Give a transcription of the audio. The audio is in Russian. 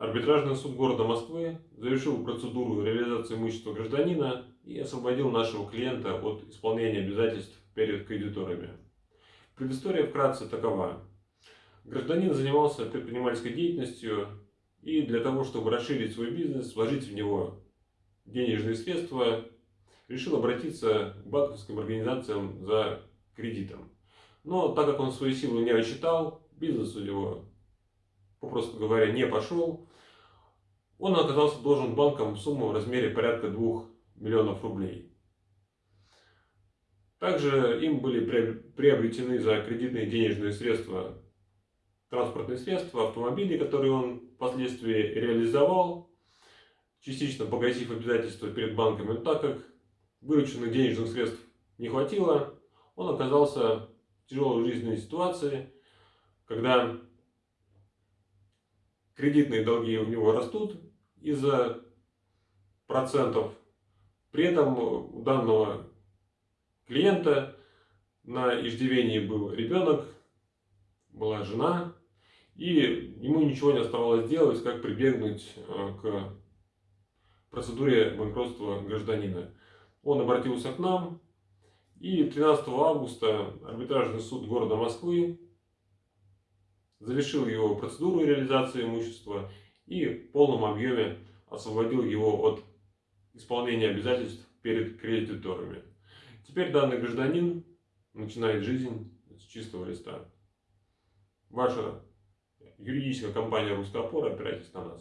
Арбитражный суд города Москвы завершил процедуру реализации имущества гражданина и освободил нашего клиента от исполнения обязательств перед кредиторами. Предыстория вкратце такова. Гражданин занимался предпринимательской деятельностью и для того, чтобы расширить свой бизнес, вложить в него денежные средства, решил обратиться к банковским организациям за кредитом. Но так как он свою силу не рассчитал, бизнес у него, попросту говоря, не пошел, он оказался должен банкам сумму в размере порядка 2 миллионов рублей. Также им были приобретены за кредитные денежные средства транспортные средства, автомобили, которые он впоследствии реализовал, частично погасив обязательства перед банками. Но так как вырученных денежных средств не хватило, он оказался в тяжелой жизненной ситуации, когда кредитные долги у него растут из-за процентов. При этом у данного клиента на иждивении был ребенок, была жена, и ему ничего не оставалось делать, как прибегнуть э, к процедуре банкротства гражданина. Он обратился к нам, и 13 августа арбитражный суд города Москвы завершил его процедуру реализации имущества и в полном объеме освободил его от исполнения обязательств перед кредиторами. Теперь данный гражданин начинает жизнь с чистого листа. Ваша юридическая компания «Русская опора», опирайтесь на нас.